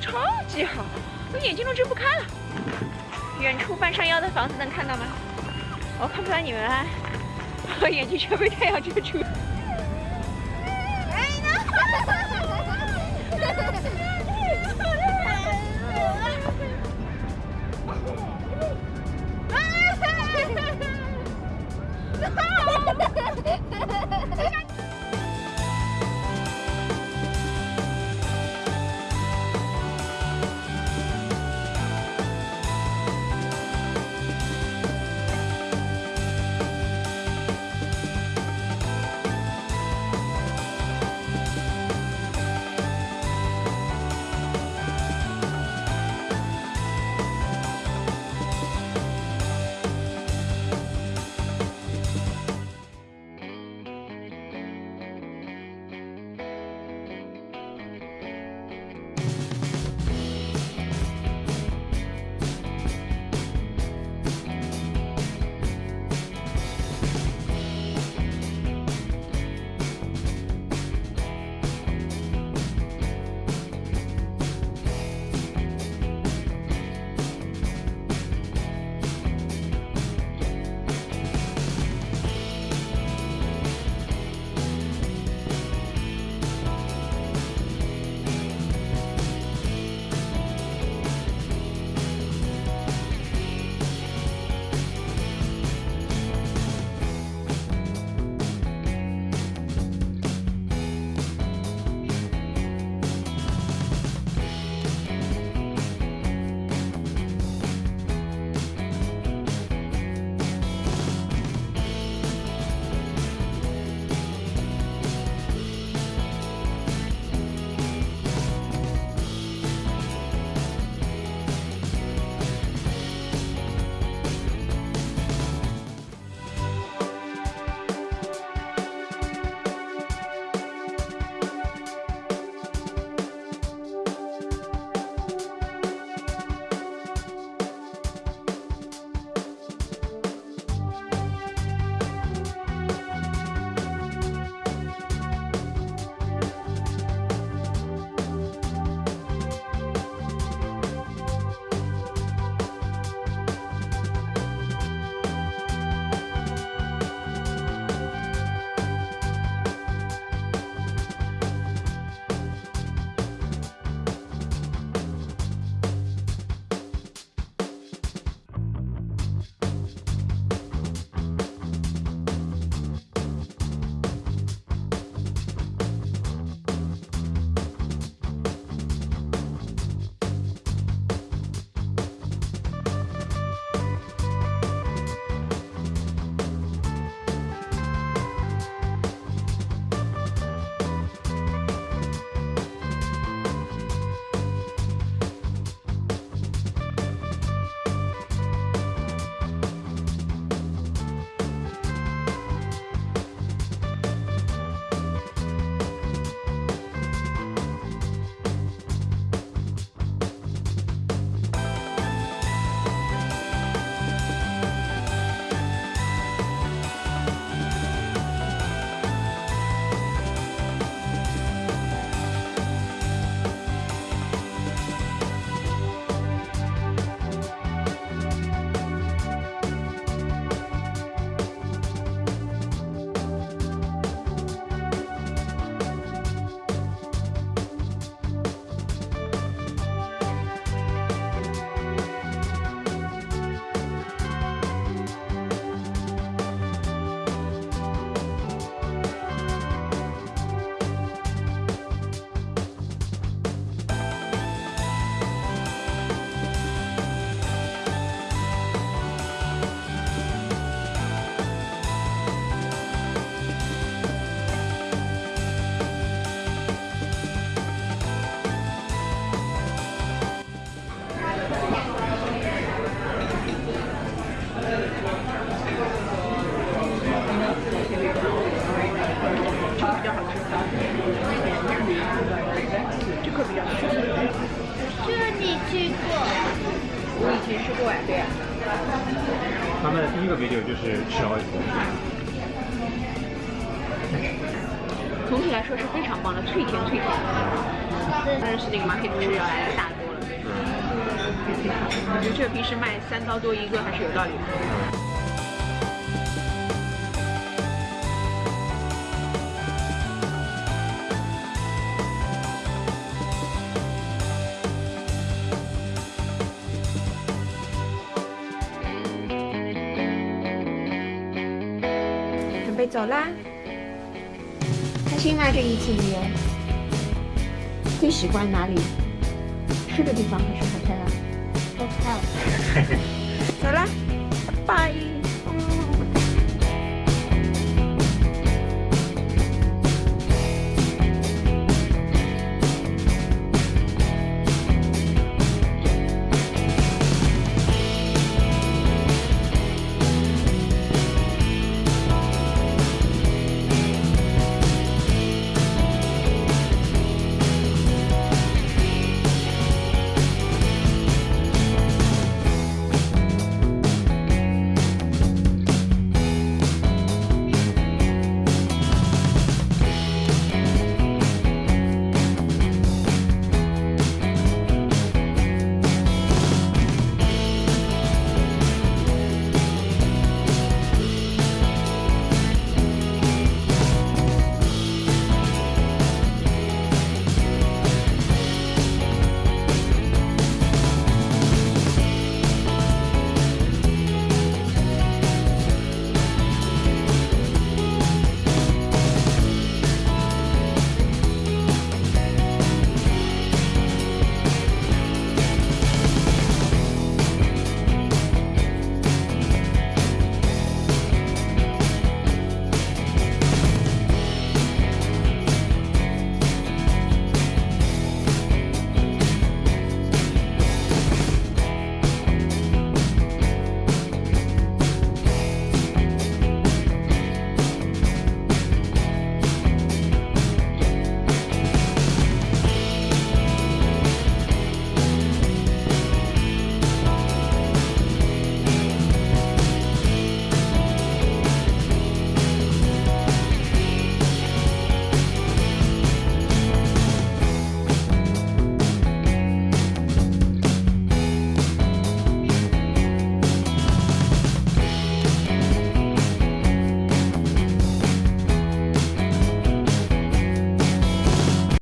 超级好，我眼睛都睁不开了。远处半山腰的房子能看到吗？我看不到你们了，我眼睛全被太阳遮住。他们的第一个 video 就是吃好几个。总体来说是非常棒的，脆甜脆甜。对，但是那个马可不是要来的大多了。我觉得这个平时卖三刀多一个还是有道理的。备走啦，开心吗？这一次旅游最喜欢哪里？吃的地方还是 hotel 啊？hotel。走啦，拜拜。